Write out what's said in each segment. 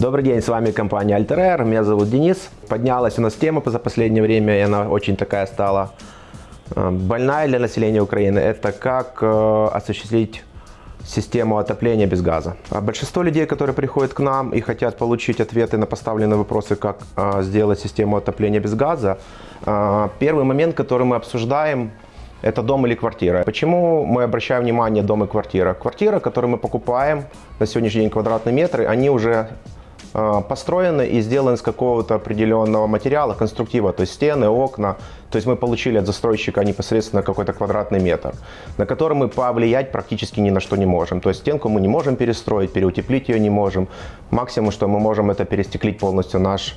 Добрый день, с вами компания Alter меня зовут Денис. Поднялась у нас тема за последнее время, и она очень такая стала э, больная для населения Украины. Это как э, осуществить систему отопления без газа. А большинство людей, которые приходят к нам и хотят получить ответы на поставленные вопросы, как э, сделать систему отопления без газа, первый момент, который мы обсуждаем, это дом или квартира. Почему мы обращаем внимание дом и квартира? Квартира, которую мы покупаем на сегодняшний день квадратные метры, они уже построены и сделаны из какого-то определенного материала, конструктива, то есть стены, окна. То есть мы получили от застройщика непосредственно какой-то квадратный метр, на который мы повлиять практически ни на что не можем. То есть стенку мы не можем перестроить, переутеплить ее не можем. Максимум, что мы можем, это перестеклить полностью наш,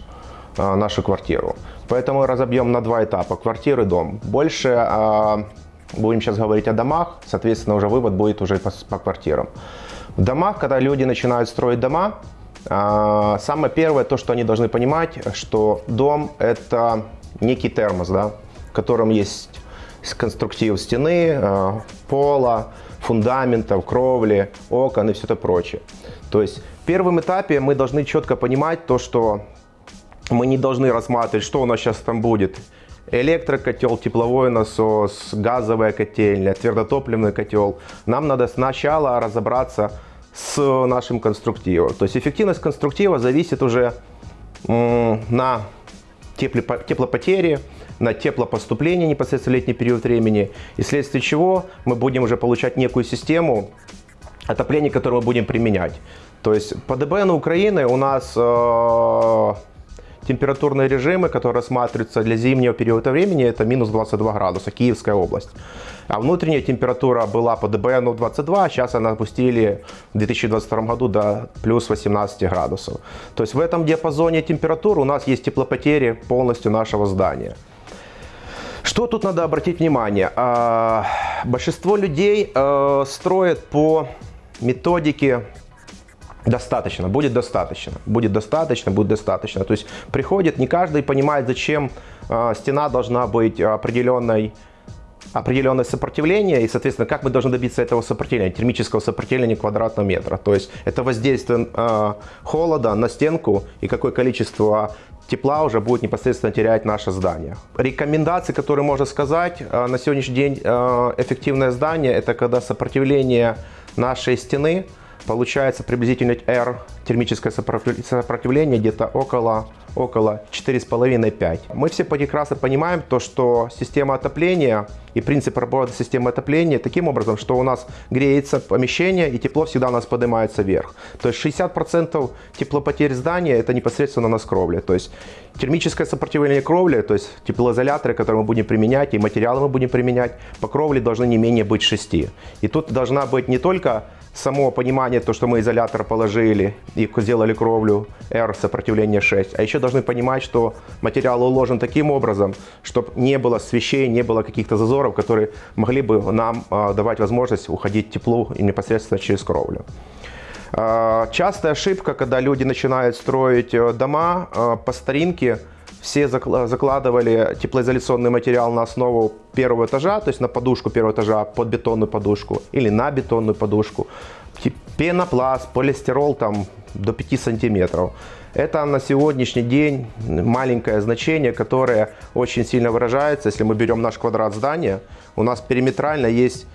э, нашу квартиру. Поэтому разобьем на два этапа, квартиры, дом. Больше э, будем сейчас говорить о домах, соответственно, уже вывод будет уже по, по квартирам. В домах, когда люди начинают строить дома, э, самое первое, то, что они должны понимать, что дом это некий термос, да, в котором есть конструктив стены, э, пола, фундаментов, кровли, окон и все это прочее. То есть в первом этапе мы должны четко понимать то, что мы не должны рассматривать, что у нас сейчас там будет. Электрокотел, тепловой насос, газовая котельня, твердотопливный котел. Нам надо сначала разобраться с нашим конструктивом. То есть эффективность конструктива зависит уже на теплопотери, на теплопоступление непосредственно летний период времени, и вследствие чего мы будем уже получать некую систему отопления, которую мы будем применять. То есть по ДБН Украины у нас э, температурные режимы, которые рассматриваются для зимнего периода времени, это минус 22 градуса, Киевская область. А внутренняя температура была по ДБНу 22, а сейчас она опустили в 2022 году до плюс 18 градусов. То есть в этом диапазоне температур у нас есть теплопотери полностью нашего здания. Что тут надо обратить внимание? А, большинство людей э, строят по методике достаточно, будет достаточно, будет достаточно, будет достаточно. То есть приходит, не каждый понимает, зачем э, стена должна быть определенной определенное сопротивление и, соответственно, как мы должны добиться этого сопротивления, термического сопротивления квадратного метра. То есть это воздействие э, холода на стенку и какое количество тепла уже будет непосредственно терять наше здание. Рекомендации, которые можно сказать, э, на сегодняшний день э, эффективное здание, это когда сопротивление нашей стены получается приблизительно R термическое сопротивление где-то около, около 4,5-5. Мы все прекрасно понимаем то, что система отопления и принцип работы системы отопления таким образом, что у нас греется помещение и тепло всегда у нас поднимается вверх. То есть 60% теплопотерь здания это непосредственно на кровли. То есть термическое сопротивление кровли, то есть теплоизоляторы, которые мы будем применять и материалы мы будем применять, по кровле должны не менее быть 6. И тут должна быть не только само понимание, то, что мы изолятор положили и сделали кровлю R сопротивление 6, а еще должны понимать, что материал уложен таким образом, чтобы не было свещей, не было каких-то зазоров, которые могли бы нам э, давать возможность уходить теплу непосредственно через кровлю. Э, частая ошибка, когда люди начинают строить э, дома э, по старинке, все закладывали теплоизоляционный материал на основу первого этажа, то есть на подушку первого этажа под бетонную подушку или на бетонную подушку. Пенопласт, полистирол там до 5 сантиметров. Это на сегодняшний день маленькое значение, которое очень сильно выражается. Если мы берем наш квадрат здания, у нас периметрально есть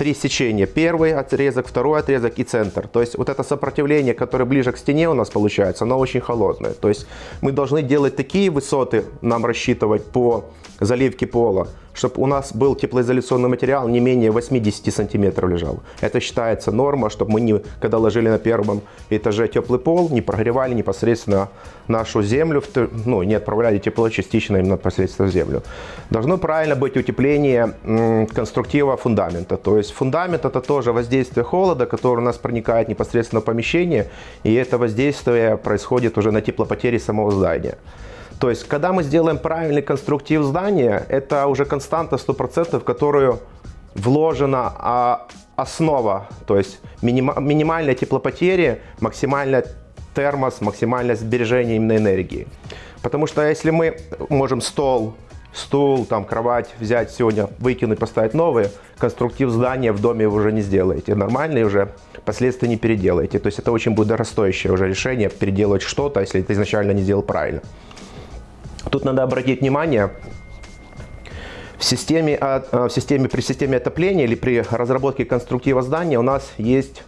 три сечения. Первый отрезок, второй отрезок и центр. То есть вот это сопротивление, которое ближе к стене у нас получается, оно очень холодное. То есть мы должны делать такие высоты, нам рассчитывать по заливке пола, чтобы у нас был теплоизоляционный материал не менее 80 сантиметров лежал. Это считается норма, чтобы мы, не, когда ложили на первом этаже теплый пол, не прогревали непосредственно нашу землю, ну, не отправляли тепло частично именно непосредственно в землю. Должно правильно быть утепление конструктива фундамента. То есть фундамент это тоже воздействие холода, который у нас проникает непосредственно в помещение, и это воздействие происходит уже на теплопотери самого здания. То есть, когда мы сделаем правильный конструктив здания, это уже константа 100%, в которую вложена а, основа, то есть миним, минимальная теплопотери, максимальная термос, максимальное сбережение именно энергии. Потому что если мы можем стол стул, там, кровать взять сегодня, выкинуть, поставить новые, конструктив здания в доме вы уже не сделаете. Нормальные уже последствия не переделаете. То есть это очень будет дорогостоящее уже решение переделать что-то, если ты изначально не сделал правильно. Тут надо обратить внимание, в системе, а, в системе, при системе отопления или при разработке конструктива здания у нас есть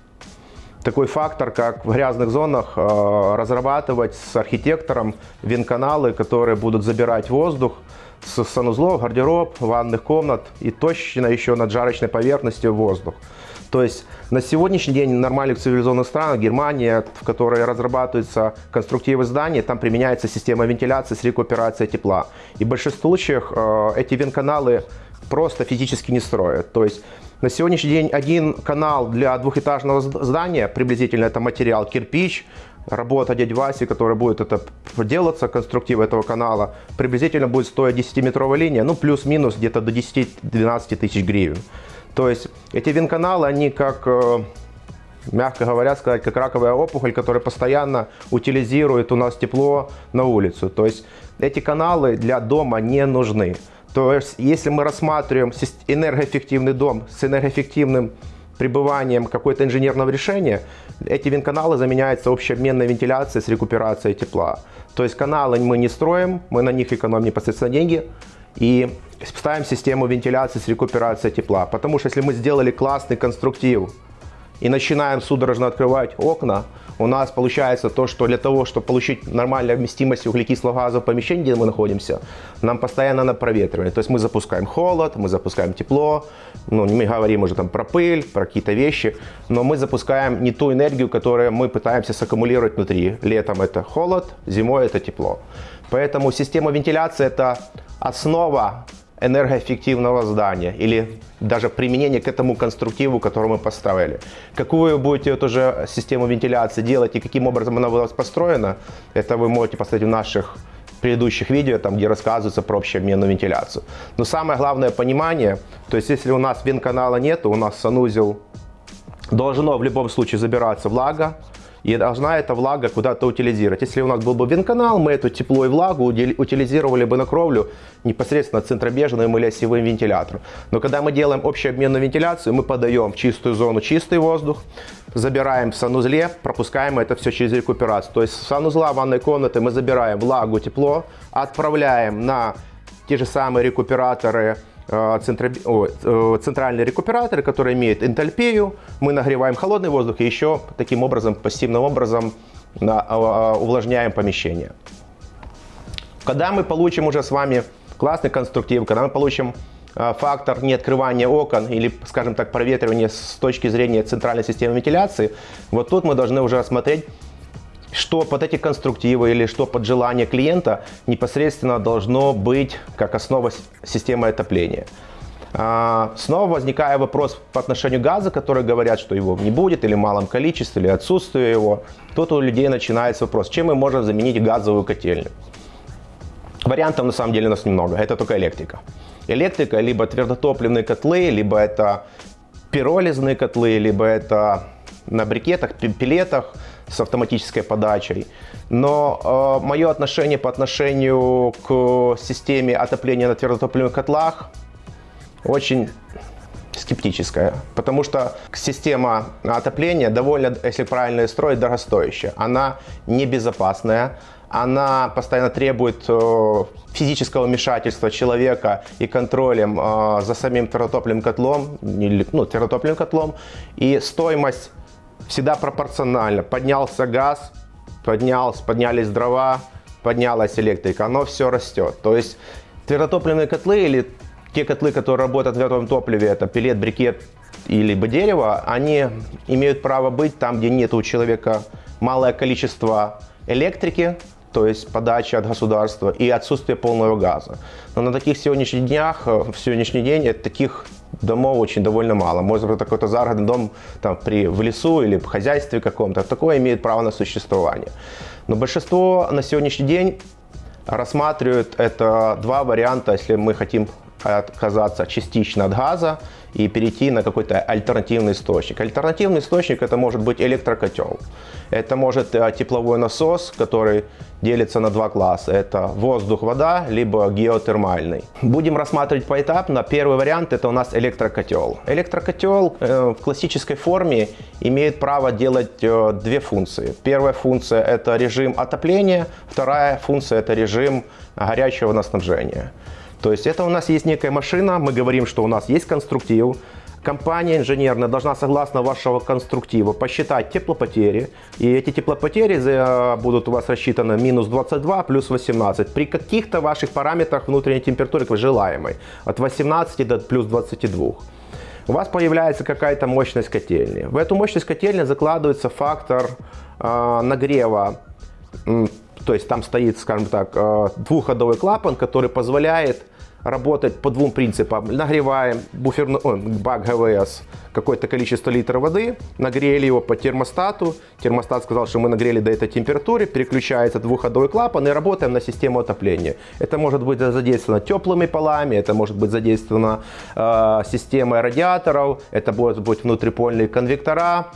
такой фактор, как в грязных зонах а, разрабатывать с архитектором венканалы, которые будут забирать воздух с санузлов, гардероб, ванных комнат и точно еще над жарочной поверхностью воздух. То есть на сегодняшний день в нормальных цивилизованных странах, Германия, в которой разрабатываются конструктивы зданий, там применяется система вентиляции с рекуперацией тепла. И в большинстве случаев э, эти вентканалы просто физически не строят. То есть на сегодняшний день один канал для двухэтажного здания, приблизительно это материал кирпич, работа дяди Васи, которая будет это делаться, конструктив этого канала, приблизительно будет стоить 10-метровая линия, ну плюс-минус где-то до 10-12 тысяч гривен. То есть эти винканалы, они как, э, мягко говоря, сказать, как раковая опухоль, которая постоянно утилизирует у нас тепло на улицу. То есть эти каналы для дома не нужны. То есть если мы рассматриваем энергоэффективный дом с энергоэффективным пребыванием какого-то инженерного решения, эти винканалы заменяются общеобменной вентиляцией с рекуперацией тепла. То есть каналы мы не строим, мы на них экономим непосредственно деньги и ставим систему вентиляции с рекуперацией тепла. Потому что если мы сделали классный конструктив и начинаем судорожно открывать окна, у нас получается то, что для того, чтобы получить нормальную вместимость углекислого газа в помещении, где мы находимся, нам постоянно надо проветривание. То есть мы запускаем холод, мы запускаем тепло, ну, мы говорим уже там про пыль, про какие-то вещи, но мы запускаем не ту энергию, которую мы пытаемся саккумулировать внутри. Летом это холод, зимой это тепло. Поэтому система вентиляции это основа энергоэффективного здания или даже применение к этому конструктиву, который мы поставили. Какую вы будете эту же систему вентиляции делать и каким образом она у вас построена, это вы можете посмотреть в наших предыдущих видео, там, где рассказывается про общеобменную вентиляцию. Но самое главное понимание, то есть если у нас вент-канала нет, у нас санузел должно в любом случае забираться влага, и должна эта влага куда-то утилизировать. Если у нас был бы венканал, мы эту тепло и влагу утилизировали бы на кровлю непосредственно центробежным или осевым вентилятором. Но когда мы делаем общеобменную вентиляцию, мы подаем в чистую зону чистый воздух, забираем в санузле, пропускаем это все через рекуперацию. То есть с санузла ванной комнаты мы забираем влагу, тепло, отправляем на те же самые рекуператоры Э, э, центральные рекуператоры, которые имеют энтальпию. Мы нагреваем холодный воздух и еще таким образом, пассивным образом а, увлажняем помещение. Когда мы получим уже с вами классный конструктив, когда мы получим э, фактор неоткрывания окон или, скажем так, проветривания с точки зрения центральной системы вентиляции, вот тут мы должны уже осмотреть что под эти конструктивы или что под желание клиента непосредственно должно быть как основа системы отопления. А, снова возникает вопрос по отношению газа, которые говорят, что его не будет, или в малом количестве, или отсутствие его. Тут у людей начинается вопрос, чем мы можем заменить газовую котельню. Вариантов на самом деле у нас немного, это только электрика. Электрика, либо твердотопливные котлы, либо это пиролизные котлы, либо это на брикетах, пилетах с автоматической подачей. Но э, мое отношение по отношению к системе отопления на твердотопливных котлах очень скептическая, потому что система отопления довольно, если правильно строить, дорогостоящая. Она небезопасная, она постоянно требует э, физического вмешательства человека и контролем э, за самим твердотопливным котлом, ну, твердотопливным котлом, и стоимость всегда пропорционально. Поднялся газ, поднялся, поднялись дрова, поднялась электрика, оно все растет. То есть твердотопливные котлы или те котлы, которые работают в твердом топливе, это пилет, брикет или дерево, они имеют право быть там, где нет у человека малое количество электрики, то есть подача от государства и отсутствие полного газа. Но на таких сегодняшних днях, э, в сегодняшний день таких домов очень довольно мало. Может быть, какой-то загородный дом там, при, в лесу или в хозяйстве каком-то, такое имеет право на существование. Но большинство на сегодняшний день рассматривают это два варианта, если мы хотим отказаться частично от газа и перейти на какой-то альтернативный источник. Альтернативный источник это может быть электрокотел. Это может э, тепловой насос, который делится на два класса. Это воздух-вода, либо геотермальный. Будем рассматривать поэтапно. Первый вариант это у нас электрокотел. Электрокотел э, в классической форме имеет право делать э, две функции. Первая функция это режим отопления, вторая функция это режим горячего снабжения. То есть это у нас есть некая машина, мы говорим, что у нас есть конструктив, компания инженерная должна, согласно вашего конструктива, посчитать теплопотери. И эти теплопотери будут у вас рассчитаны минус 22 плюс 18 при каких-то ваших параметрах внутренней температуры желаемой. От 18 до плюс 22 у вас появляется какая-то мощность котельни. В эту мощность котельни закладывается фактор э, нагрева то есть там стоит, скажем так, э, двухходовой клапан, который позволяет работать по двум принципам. Нагреваем буферный о, бак ГВС какое-то количество литров воды, нагрели его по термостату. Термостат сказал, что мы нагрели до этой температуры, переключается двухходовой клапан и работаем на систему отопления. Это может быть задействовано теплыми полами, это может быть задействовано э, системой радиаторов, это может быть внутрипольные конвектора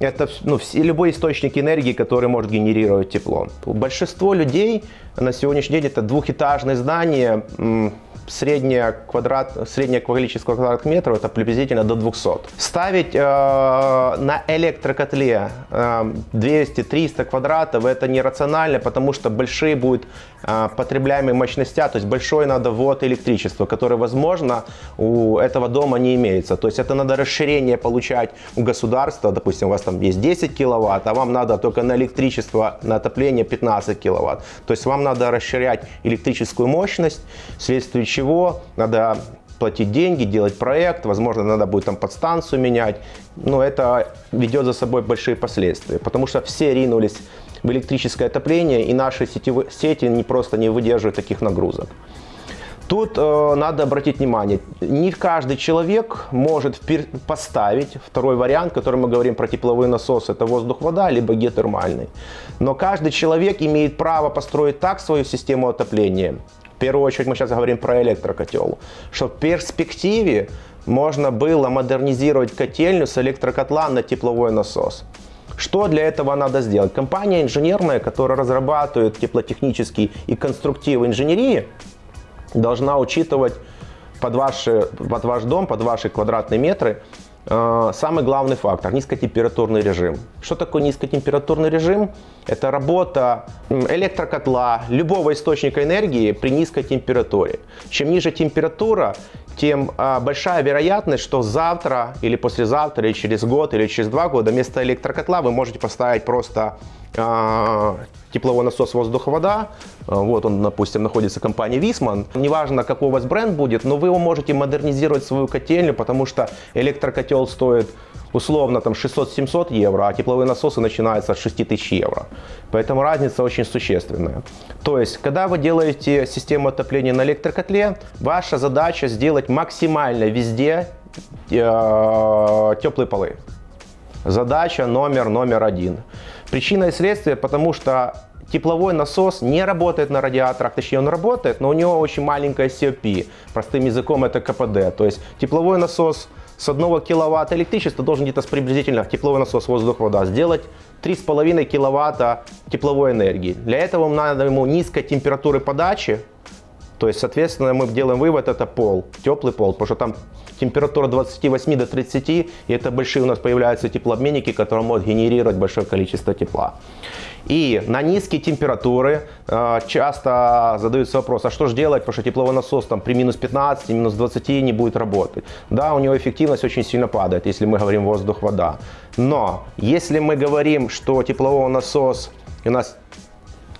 это ну, все, любой источник энергии, который может генерировать тепло. Большинство людей на сегодняшний день это двухэтажные здания, среднее, квадрат, среднее количество квадратных метров это приблизительно до 200. Ставить э, на электрокотле э, 200-300 квадратов это нерационально, потому что большие будут э, потребляемые мощности, то есть большой надо ввод электричества, который, возможно, у этого дома не имеется. То есть это надо расширение получать у государства, допустим, у вас там есть 10 киловатт, а вам надо только на электричество, на отопление 15 киловатт. То есть вам надо расширять электрическую мощность, вследствие надо платить деньги, делать проект, возможно, надо будет там подстанцию менять. Но это ведет за собой большие последствия, потому что все ринулись в электрическое отопление, и наши сетевые, сети не просто не выдерживают таких нагрузок. Тут э, надо обратить внимание, не каждый человек может поставить второй вариант, который мы говорим про тепловой насос, это воздух-вода, либо геотермальный. Но каждый человек имеет право построить так свою систему отопления, первую очередь мы сейчас говорим про электрокотел, что в перспективе можно было модернизировать котельню с электрокотла на тепловой насос. Что для этого надо сделать? Компания инженерная, которая разрабатывает теплотехнические и конструктивы инженерии, должна учитывать под, ваши, под ваш дом, под ваши квадратные метры Э, самый главный фактор – низкотемпературный режим. Что такое низкотемпературный режим? Это работа электрокотла, любого источника энергии при низкой температуре. Чем ниже температура, тем а, большая вероятность, что завтра или послезавтра, или через год, или через два года вместо электрокотла вы можете поставить просто а, тепловой насос воздуха-вода. А, вот он, допустим, находится в компании Висман. Неважно, какой у вас бренд будет, но вы его можете модернизировать свою котельню, потому что электрокотел стоит условно там 600-700 евро, а тепловые насосы начинаются от 6000 евро. Поэтому разница очень существенная. То есть, когда вы делаете систему отопления на электрокотле, ваша задача сделать максимально везде э, теплые полы. Задача номер номер один. Причина и следствие, потому что тепловой насос не работает на радиаторах, точнее он работает, но у него очень маленькая COP, простым языком это КПД. То есть тепловой насос с 1 киловатта электричества должен где-то приблизительно тепловой насос воздух-вода сделать 3,5 киловатта тепловой энергии. Для этого надо ему низкой температуры подачи, то есть, соответственно, мы делаем вывод, это пол, теплый пол, потому что там температура 28 до 30, и это большие у нас появляются теплообменники, которые могут генерировать большое количество тепла. И на низкие температуры э, часто задаются вопрос, а что же делать, потому что тепловой насос там при минус 15, минус 20 не будет работать. Да, у него эффективность очень сильно падает, если мы говорим воздух-вода. Но если мы говорим, что тепловой насос у нас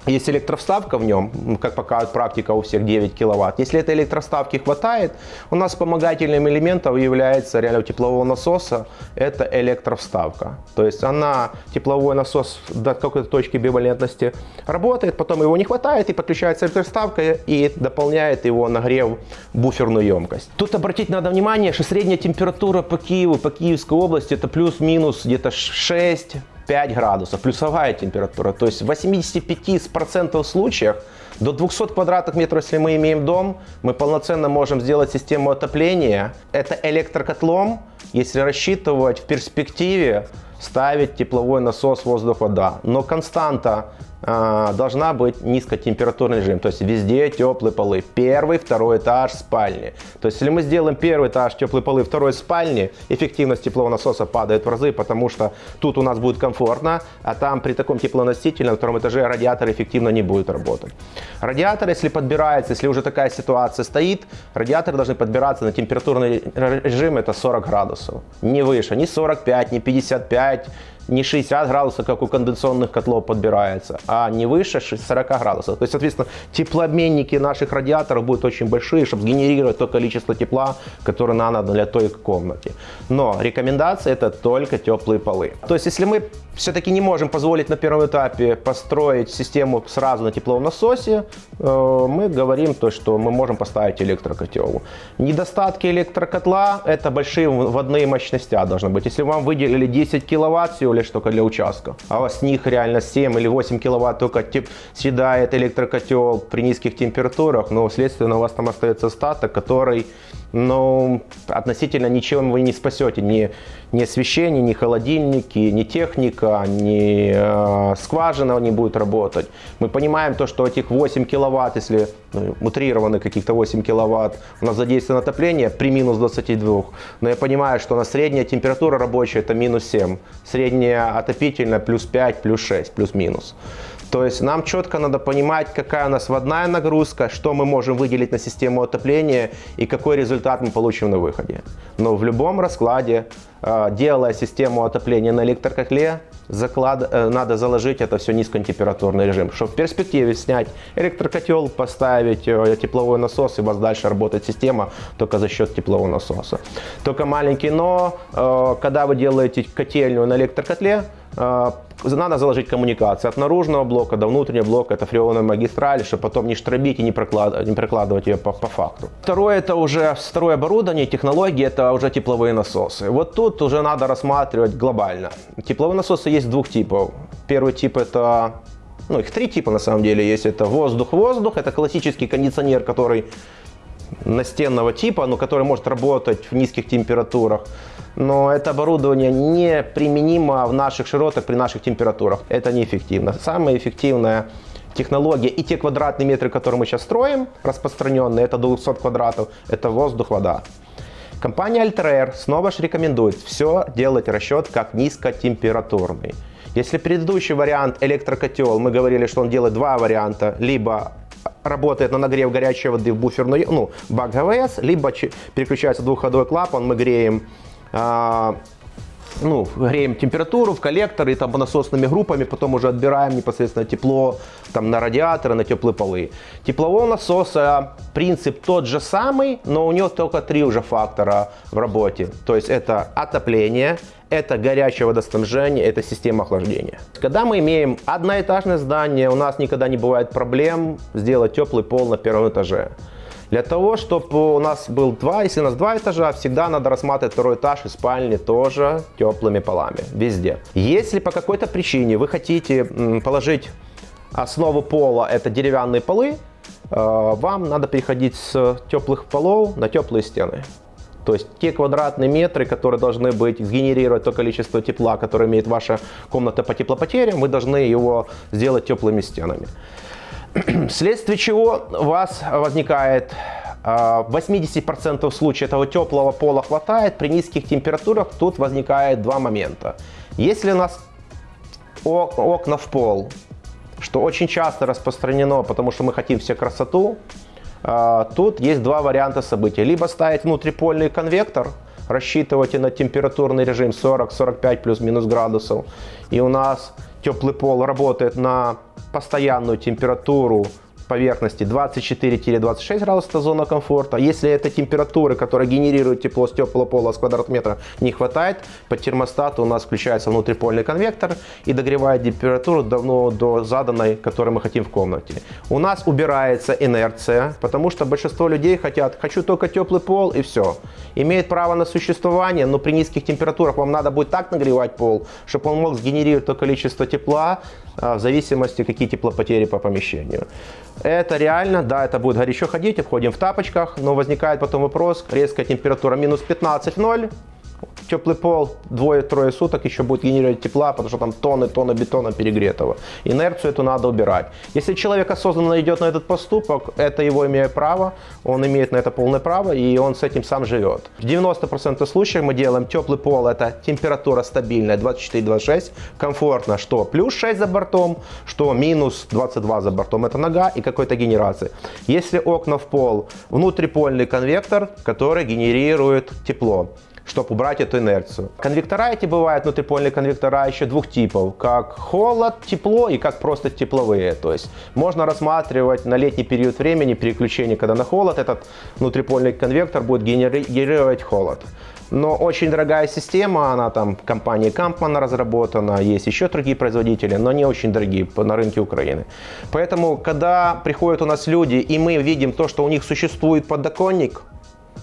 есть электровставка в нем, как показывает практика у всех 9 киловатт. Если этой электроставки хватает, у нас вспомогательным элементом является реально теплового насоса, это электровставка. То есть она, тепловой насос до какой-то точки бивалентности работает, потом его не хватает и подключается электроставка и дополняет его нагрев буферную емкость. Тут обратить надо внимание, что средняя температура по Киеву, по Киевской области это плюс-минус где-то 6 5 градусов, плюсовая температура. То есть в 85% случаях до 200 квадратных метров, если мы имеем дом, мы полноценно можем сделать систему отопления. Это электрокотлом, если рассчитывать в перспективе ставить тепловой насос воздух-вода. Но константа должна быть низкотемпературный режим, то есть везде теплые полы. Первый, второй этаж спальни. То есть если мы сделаем первый этаж теплые полы, второй спальни, эффективность теплового насоса падает в разы, потому что тут у нас будет комфортно, а там при таком теплоносителе на втором этаже радиатор эффективно не будет работать. Радиатор, если подбирается, если уже такая ситуация стоит, радиаторы должны подбираться на температурный режим, это 40 градусов. Не выше, не 45, не 55, не 60 градусов, как у конденсационных котлов подбирается, а не выше 40 градусов. То есть, соответственно, теплообменники наших радиаторов будут очень большие, чтобы сгенерировать то количество тепла, которое надо для той комнаты. Но рекомендация это только теплые полы. То есть, если мы все-таки не можем позволить на первом этапе построить систему сразу на тепловом насосе, э, мы говорим то, что мы можем поставить электрокотел. Недостатки электрокотла – это большие вводные мощности должны быть. Если вам выделили 10 киловатт всего лишь только для участка, а с них реально 7 или 8 киловатт только тип, съедает электрокотел при низких температурах, но, следственно, у вас там остается остаток, который но относительно ничем вы не спасете. Ни, ни освещение, ни холодильники, ни техника, ни э, скважина не будет работать. Мы понимаем то, что этих 8 киловатт, если ну, утрированы каких-то 8 киловатт, у нас задействовано отопление при минус 22. Но я понимаю, что на средняя температура рабочая это минус 7. Средняя отопительная плюс 5, плюс 6, плюс-минус. То есть нам четко надо понимать, какая у нас водная нагрузка, что мы можем выделить на систему отопления и какой результат мы получим на выходе. Но в любом раскладе, э, делая систему отопления на электрокотле, заклад... Э, надо заложить это все низкотемпературный режим, чтобы в перспективе снять электрокотел, поставить э, тепловой насос и у вас дальше работает система только за счет теплового насоса. Только маленький но, когда вы делаете котельную на электрокотле, надо заложить коммуникацию от наружного блока до внутреннего блока, это фреоновая магистраль, чтобы потом не штробить и не, проклад... не прокладывать ее по, по факту. Второе, это уже второе оборудование, технологии, это уже тепловые насосы. Вот тут уже надо рассматривать глобально. Тепловые насосы есть двух типов. Первый тип это ну, их три типа на самом деле есть. Это воздух-воздух, это классический кондиционер, который настенного типа, но который может работать в низких температурах но это оборудование не применимо в наших широтах при наших температурах. Это неэффективно. Самая эффективная технология и те квадратные метры, которые мы сейчас строим, распространенные, это 200 квадратов, это воздух, вода. Компания Altair снова же рекомендует все делать расчет как низкотемпературный. Если предыдущий вариант электрокотел, мы говорили, что он делает два варианта, либо работает на нагрев горячей воды в буферную, ну, бак ГВС, либо переключается двухходовой клапан, мы греем а, ну, греем температуру в коллекторы, там насосными группами, потом уже отбираем непосредственно тепло там, на радиаторы, на теплые полы. Теплового насоса принцип тот же самый, но у него только три уже фактора в работе. То есть это отопление, это горячее водоснабжение, это система охлаждения. Когда мы имеем одноэтажное здание, у нас никогда не бывает проблем сделать теплый пол на первом этаже. Для того, чтобы у нас был два, если у нас два этажа, всегда надо рассматривать второй этаж и спальни тоже теплыми полами, везде. Если по какой-то причине вы хотите положить основу пола, это деревянные полы, э, вам надо переходить с теплых полов на теплые стены. То есть те квадратные метры, которые должны быть, сгенерировать то количество тепла, которое имеет ваша комната по теплопотерям, вы должны его сделать теплыми стенами. Вследствие чего у вас возникает а, в 80% случаев этого теплого пола хватает, при низких температурах тут возникает два момента. Если у нас окна в пол, что очень часто распространено, потому что мы хотим все красоту, а, тут есть два варианта событий. Либо ставить внутрипольный конвектор, рассчитывайте на температурный режим 40-45 плюс-минус градусов, и у нас теплый пол работает на постоянную температуру поверхности 24-26 градусов, это зона комфорта. Если этой температуры, которая генерирует тепло с теплого пола с квадратного метра, не хватает, по термостату у нас включается внутрипольный конвектор и догревает температуру давно до заданной, которую мы хотим в комнате. У нас убирается инерция, потому что большинство людей хотят, хочу только теплый пол и все. Имеет право на существование, но при низких температурах вам надо будет так нагревать пол, чтобы он мог сгенерировать то количество тепла, в зависимости, какие теплопотери по помещению. Это реально, да, это будет горячо ходить, входим в тапочках, но возникает потом вопрос, резкая температура минус 15-0, теплый пол двое-трое суток еще будет генерировать тепла, потому что там тонны, тонны бетона перегретого. Инерцию эту надо убирать. Если человек осознанно идет на этот поступок, это его имеет право, он имеет на это полное право, и он с этим сам живет. В 90% случаев мы делаем теплый пол, это температура стабильная 24-26, комфортно, что плюс 6 за бортом, что минус 22 за бортом, это нога и какой-то генерации. Если окна в пол, внутрипольный конвектор, который генерирует тепло чтобы убрать эту инерцию. Конвектора эти бывают, внутрипольные конвектора еще двух типов, как холод, тепло и как просто тепловые. То есть можно рассматривать на летний период времени переключение, когда на холод этот внутрипольный конвектор будет генерировать холод. Но очень дорогая система, она там компании Kampman разработана, есть еще другие производители, но не очень дорогие на рынке Украины. Поэтому, когда приходят у нас люди, и мы видим то, что у них существует подоконник,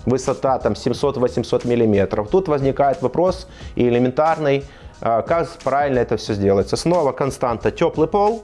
высота там 700-800 миллиметров. Тут возникает вопрос и элементарный, а, как правильно это все сделается. Снова константа теплый пол,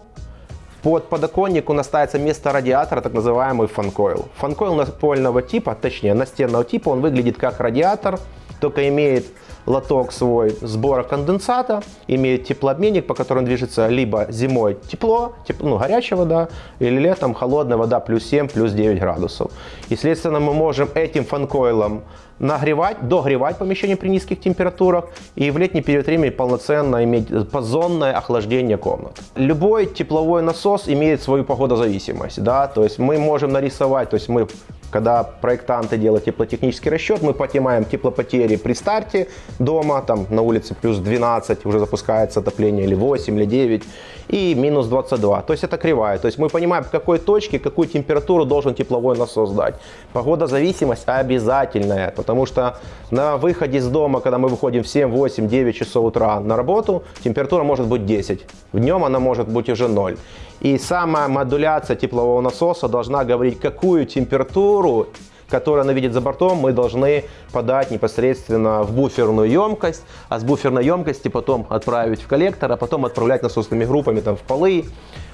под подоконник у нас ставится место радиатора, так называемый фанкойл. Фанкойл напольного типа, точнее настенного типа, он выглядит как радиатор, только имеет лоток свой сбора конденсата, имеет теплообменник, по которому движется либо зимой тепло, теп, ну, горячая вода, или летом холодная вода плюс 7, плюс 9 градусов. И, следственно, мы можем этим фанкойлом нагревать, догревать помещение при низких температурах и в летний период времени полноценно иметь позонное охлаждение комнат. Любой тепловой насос имеет свою погодозависимость, да, то есть мы можем нарисовать, то есть мы когда проектанты делают теплотехнический расчет, мы понимаем теплопотери при старте дома, там на улице плюс 12, уже запускается отопление, или 8, или 9, и минус 22. То есть это кривая. То есть мы понимаем, в какой точке, какую температуру должен тепловой насос дать. Погодозависимость обязательная, потому что на выходе из дома, когда мы выходим в 7, 8, 9 часов утра на работу, температура может быть 10. В днем она может быть уже 0. И сама модуляция теплового насоса должна говорить, какую температуру которую она видит за бортом, мы должны подать непосредственно в буферную емкость, а с буферной емкости потом отправить в коллектор, а потом отправлять насосными группами там, в полы,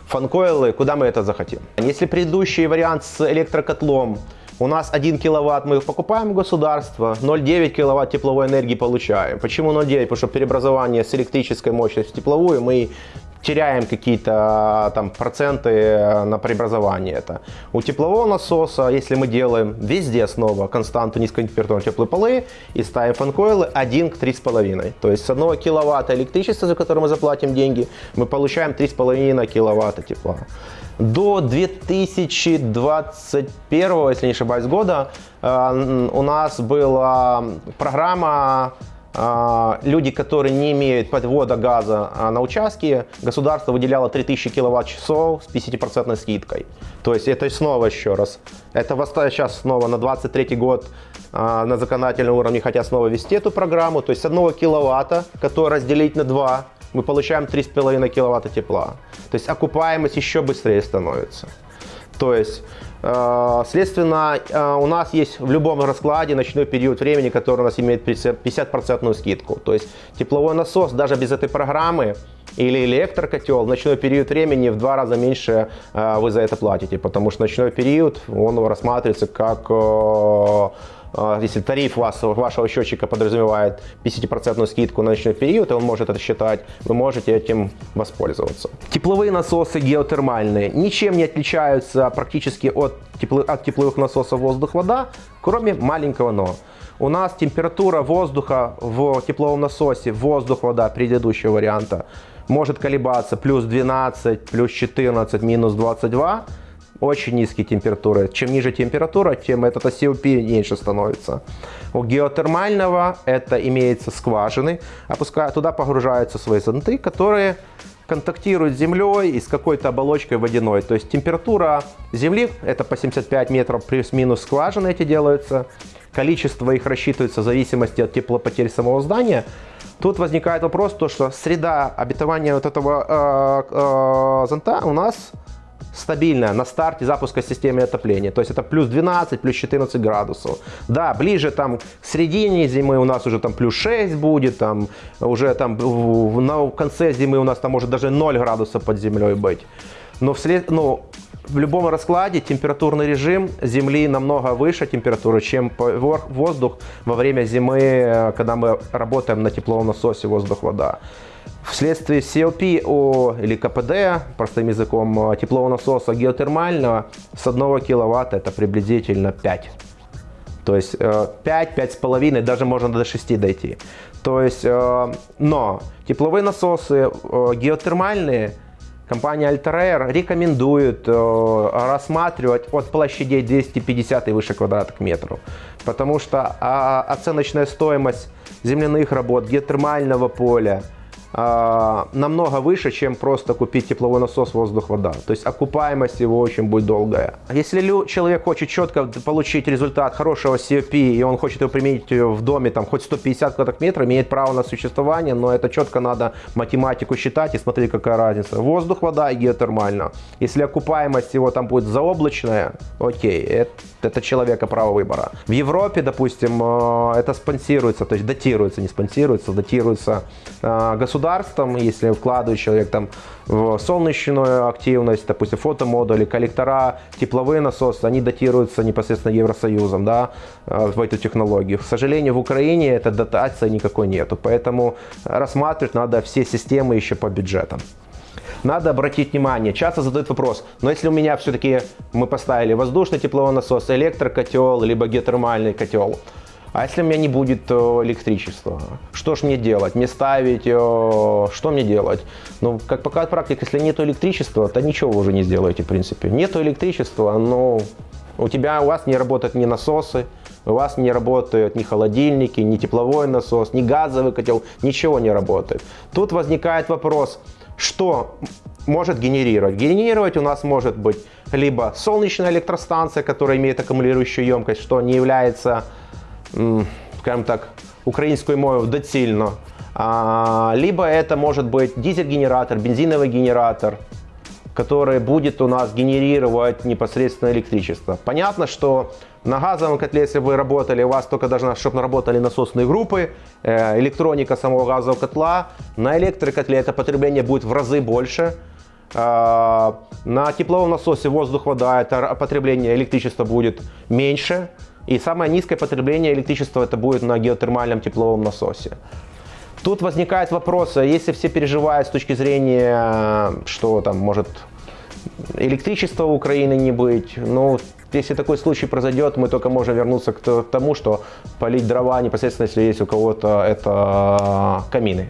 фанкойлы, куда мы это захотим. Если предыдущий вариант с электрокотлом у нас 1 киловатт мы покупаем государство, 0,9 киловатт тепловой энергии получаем. Почему 0,9? Потому что преобразование с электрической мощности в тепловую мы теряем какие-то там проценты на преобразование это. У теплового насоса, если мы делаем везде снова константу низкотемпературные теплые полы и ставим фанкойлы 1 к 3,5. То есть с 1 киловатта электричества, за которое мы заплатим деньги, мы получаем 3,5 киловатта тепла. До 2021, если не ошибаюсь, года э, у нас была программа а, люди, которые не имеют подвода газа а, на участке, государство выделяло 3000 киловатт-часов с 50% скидкой. То есть это снова еще раз. Это сейчас снова на 23 год а, на законодательном уровне хотят снова ввести эту программу. То есть с 1 киловатта, который разделить на 2, мы получаем 3,5 киловатта тепла. То есть окупаемость еще быстрее становится. То есть следственно, э, у нас есть в любом раскладе ночной период времени, который у нас имеет 50% скидку. То есть тепловой насос даже без этой программы или электрокотел, в ночной период времени в два раза меньше э, вы за это платите, потому что ночной период, он рассматривается как если тариф вас, вашего счетчика подразумевает 50% скидку на ночной период, и он может это считать, вы можете этим воспользоваться. Тепловые насосы геотермальные ничем не отличаются практически от, тепло, от тепловых насосов воздух-вода, кроме маленького но. У нас температура воздуха в тепловом насосе, воздух-вода предыдущего варианта, может колебаться плюс 12, плюс 14, минус 22 очень низкие температуры. Чем ниже температура, тем этот COP меньше становится. У геотермального это имеется скважины, опуская, туда погружаются свои зонты, которые контактирует с землей и с какой-то оболочкой водяной. То есть температура земли, это по 75 метров плюс-минус скважины эти делаются, количество их рассчитывается в зависимости от теплопотери самого здания. Тут возникает вопрос, то, что среда обитования вот этого э, э, зонта у нас стабильная на старте запуска системы отопления. То есть это плюс 12, плюс 14 градусов. Да, ближе там к середине зимы у нас уже там плюс 6 будет, там уже там на конце зимы у нас там может даже 0 градусов под землей быть. Но вслед, ну, в любом раскладе температурный режим Земли намного выше температуры, чем воздух во время зимы, когда мы работаем на тепловом насосе воздух-вода. Вследствие CLP или КПД, простым языком, теплового насоса геотермального с 1 киловатта это приблизительно 5. То есть 5, э, 5,5, даже можно до 6 дойти. То есть, э, но тепловые насосы э, геотермальные – Компания Altair рекомендует э, рассматривать от площадей 250 и выше квадратных метров, потому что э, оценочная стоимость земляных работ, геотермального поля – а, намного выше, чем просто купить тепловой насос воздух-вода. То есть окупаемость его очень будет долгая. Если человек хочет четко получить результат хорошего COP, и он хочет его применить в доме, там хоть 150 квадратных метров, имеет право на существование, но это четко надо математику считать и смотреть, какая разница. Воздух, вода и геотермально. Если окупаемость его там будет заоблачная, окей, это, это человека право выбора. В Европе, допустим, э, это спонсируется, то есть датируется, не спонсируется, датируется государством государством, если вкладывает человек там в солнечную активность, допустим, фотомодули, коллектора, тепловые насосы, они датируются непосредственно Евросоюзом, да, э, в эту технологию. К сожалению, в Украине этой дотации никакой нету, поэтому рассматривать надо все системы еще по бюджетам надо обратить внимание. Часто задают вопрос, но если у меня все-таки мы поставили воздушный тепловой насос, электрокотел, либо геотермальный котел, а если у меня не будет э, электричества? Что ж мне делать? Мне ставить? Э, что мне делать? Ну, как показывает практика, если нет электричества, то ничего вы уже не сделаете, в принципе. Нет электричества, но у тебя, у вас не работают ни насосы, у вас не работают ни холодильники, ни тепловой насос, ни газовый котел, ничего не работает. Тут возникает вопрос, что может генерировать? Генерировать у нас может быть либо солнечная электростанция, которая имеет аккумулирующую емкость, что не является скажем так, українською мовою доцільно. А, либо это может быть дизель-генератор, бензиновый генератор, который будет у нас генерировать непосредственно электричество. Понятно, что на газовом котле, если вы работали, у вас только должна, чтобы работали насосные группы, э, электроника самого газового котла. На электрокотле это потребление будет в разы больше. А, на тепловом насосе воздух-вода это потребление электричества будет меньше. И самое низкое потребление электричества это будет на геотермальном тепловом насосе. Тут возникает вопрос, а если все переживают с точки зрения, что там может электричества в Украине не быть, ну, если такой случай произойдет, мы только можем вернуться к тому, что полить дрова непосредственно, если есть у кого-то это камины.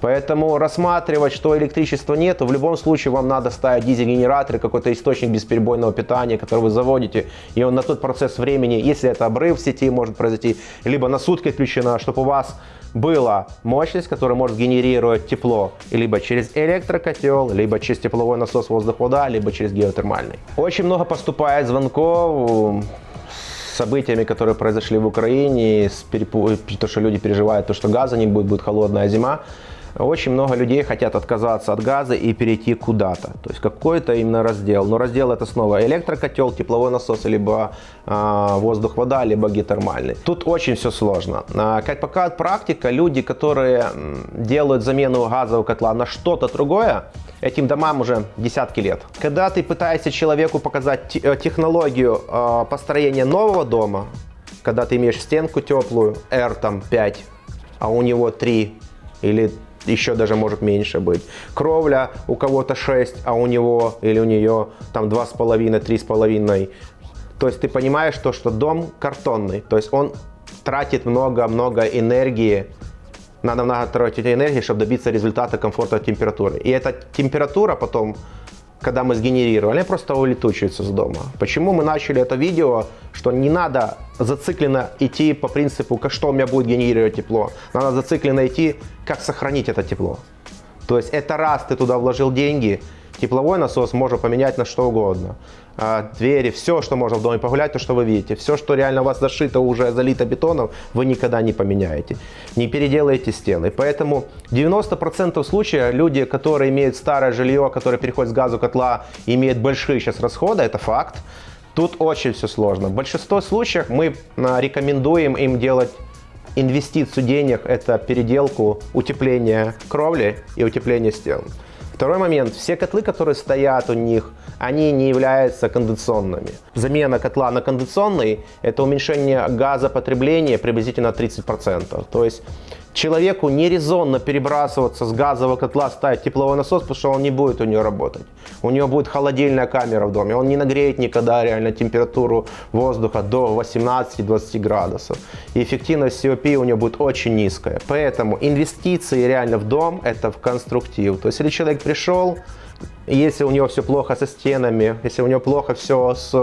Поэтому рассматривать, что электричества нет, в любом случае вам надо ставить дизель-генератор, какой-то источник бесперебойного питания, который вы заводите, и он на тот процесс времени, если это обрыв в сети может произойти, либо на сутки отключена, чтобы у вас была мощность, которая может генерировать тепло либо через электрокотел, либо через тепловой насос воздух-вода, либо через геотермальный. Очень много поступает звонков событиями, которые произошли в Украине, с перепу... то, что люди переживают, то, что газа не будет, будет холодная зима. Очень много людей хотят отказаться от газа и перейти куда-то. То есть какой-то именно раздел. Но раздел это снова электрокотел, тепловой насос, либо э, воздух-вода, либо геотермальный. Тут очень все сложно. Э, как показывает практика, люди, которые делают замену газового котла на что-то другое, этим домам уже десятки лет. Когда ты пытаешься человеку показать э, технологию э, построения нового дома, когда ты имеешь стенку теплую, R там 5, а у него 3 или еще даже может меньше быть. Кровля у кого-то 6, а у него или у нее там 2,5, 3,5. То есть ты понимаешь то, что дом картонный, то есть он тратит много-много энергии, надо много тратить энергии, чтобы добиться результата комфорта температуры. И эта температура потом когда мы сгенерировали, они просто улетучиваются с дома. Почему мы начали это видео, что не надо зацикленно идти по принципу, что у меня будет генерировать тепло. Надо зацикленно идти, как сохранить это тепло. То есть это раз ты туда вложил деньги, тепловой насос можно поменять на что угодно. А, двери, все, что можно в доме погулять, то, что вы видите. Все, что реально у вас зашито, уже залито бетоном, вы никогда не поменяете. Не переделаете стены. Поэтому 90% случаев люди, которые имеют старое жилье, которые переходят с газу котла, имеют большие сейчас расходы, это факт. Тут очень все сложно. В большинстве случаев мы а, рекомендуем им делать инвестицию денег, это переделку, утепление кровли и утепление стен. Второй момент. Все котлы, которые стоят у них, они не являются кондиционными. Замена котла на кондиционный – это уменьшение газопотребления приблизительно 30%. То есть человеку не резонно перебрасываться с газового котла, ставить тепловой насос, потому что он не будет у нее работать. У него будет холодильная камера в доме, он не нагреет никогда реально температуру воздуха до 18-20 градусов. И эффективность COP у него будет очень низкая. Поэтому инвестиции реально в дом – это в конструктив. То есть если человек пришел, если у него все плохо со стенами, если у него плохо все с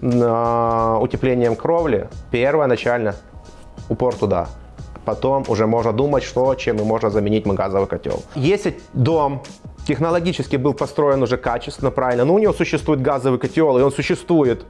э, утеплением кровли, первое начально упор туда потом уже можно думать, что, чем и можно заменить газовый котел. Если дом технологически был построен уже качественно, правильно, но у него существует газовый котел, и он существует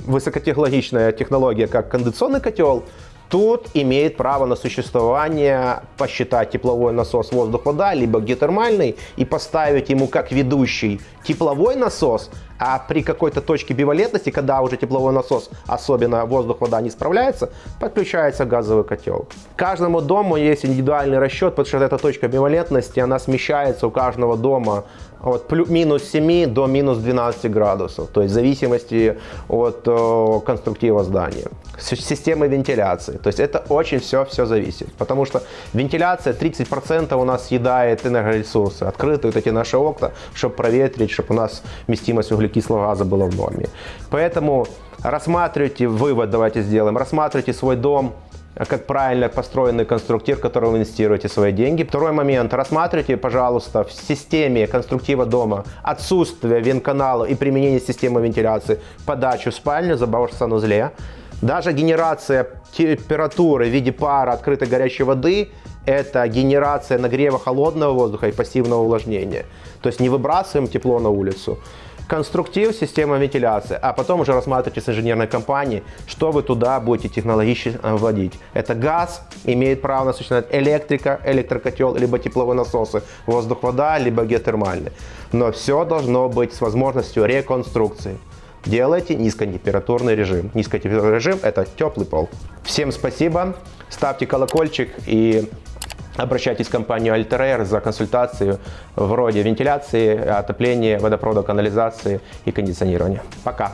высокотехнологичная технология, как кондиционный котел, тут имеет право на существование посчитать тепловой насос воздух-вода, либо геотермальный, и поставить ему как ведущий тепловой насос, а при какой-то точке бивалентности, когда уже тепловой насос, особенно воздух-вода, не справляется, подключается газовый котел. Каждому дому есть индивидуальный расчет, потому что эта точка бивалентности, она смещается у каждого дома от плюс, минус 7 до минус 12 градусов, то есть в зависимости от о, конструктива здания. Системы вентиляции, то есть это очень все-все зависит, потому что вентиляция 30% у нас съедает энергоресурсы, открыты вот эти наши окна, чтобы проветрить, чтобы у нас вместимость углекислого газа была в норме. Поэтому рассматривайте, вывод давайте сделаем, рассматривайте свой дом как правильно построенный конструктив, в который вы инвестируете свои деньги. Второй момент. Рассматривайте, пожалуйста, в системе конструктива дома отсутствие вентканала и применение системы вентиляции подачу в спальню, забор в санузле. Даже генерация температуры в виде пара открытой горячей воды – это генерация нагрева холодного воздуха и пассивного увлажнения. То есть не выбрасываем тепло на улицу, конструктив, система вентиляции, а потом уже рассматривайте с инженерной компанией, что вы туда будете технологически э, вводить. Это газ, имеет право на существовать электрика, электрокотел, либо тепловые насосы, воздух-вода, либо геотермальный. Но все должно быть с возможностью реконструкции. Делайте низкотемпературный режим. Низкотемпературный режим – это теплый пол. Всем спасибо, ставьте колокольчик и Обращайтесь в компанию Alter за консультацию вроде вентиляции, отопления, водопровода, канализации и кондиционирования. Пока!